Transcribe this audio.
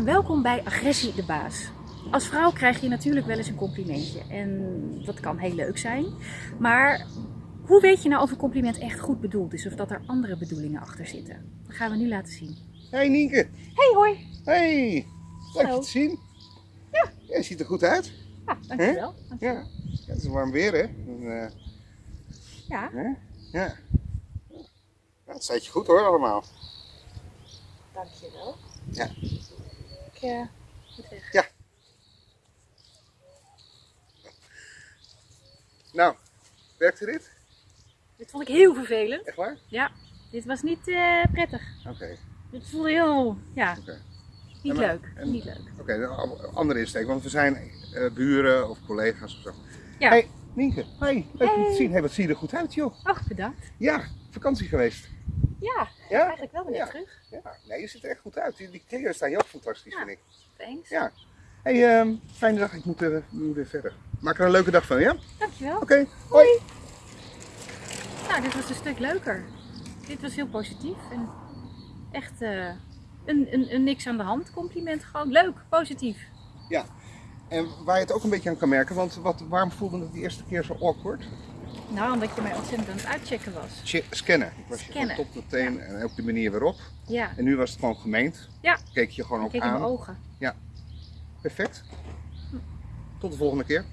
en welkom bij Agressie de Baas. Als vrouw krijg je natuurlijk wel eens een complimentje en dat kan heel leuk zijn. Maar hoe weet je nou of een compliment echt goed bedoeld is of dat er andere bedoelingen achter zitten? Dat gaan we nu laten zien. Hey Nienke. Hey hoi! Hey. Leuk je te zien. Ja. Je ziet er goed uit. Ja, dankjewel. Ja. dankjewel. ja het is warm weer hè. En, eh, Ja? Ja. ja. Het staat je goed hoor allemaal. dankjewel. Ja. Ik moet weg. Ja. Nou, werkte dit? Dit vond ik heel vervelend. Echt waar? Ja, dit was niet eh, prettig. Oké. Dit voelde heel, ja, niet maar- leuk. en- Niet leuk. Oké, een a- andere insteek, want we zijn eh, buren of collega's of zo. Ja. Hey, Nienke. Hey, leuk je te zien. Hey, wat zie je er goed uit joh. Ach, bedankt. Ja, vakantie geweest. Ja, Ja? eigenlijk wel weer Ja. terug. Ja, nee, je ziet er echt goed uit. Die, die kleren staan je ook fantastisch, vind ik. Thanks. Ja. Hey, ehm, fijne dag. Ik moet, eh, moet weer verder. Maak er een leuke dag van, ja? Oké, Dankjewel. hoi. Nou, dit was een stuk leuker. Dit was heel positief en echt eh, een, een, een niks aan de hand compliment. Gewoon leuk, positief. Ja. En waar je het ook een beetje aan kan merken, want wat, waarom voelde het de eerste keer zo awkward? Nou, omdat je mij ontzettend aan het uitchecken was. Che- scannen. Ik was je Scannen. van top tot teen en ook de manier waarop. Ja, En nu was het gewoon gemeend. Ja. Keek je gewoon ook keek in mijn aan. ogen. Perfect. Tot de volgende keer.